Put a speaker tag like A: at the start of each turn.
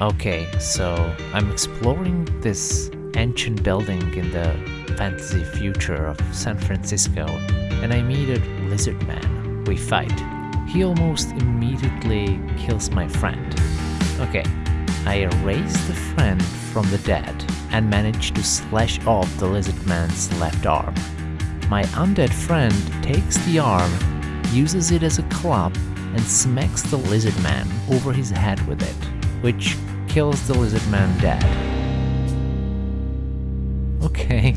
A: Okay, so I'm exploring this ancient building in the fantasy future of San Francisco and I meet a lizard man. We fight. He almost immediately kills my friend. Okay, I erase the friend from the dead and manage to slash off the lizard man's left arm. My undead friend takes the arm, uses it as a club, and smacks the lizard man over his head with it, which kills the lizard man dead. Okay.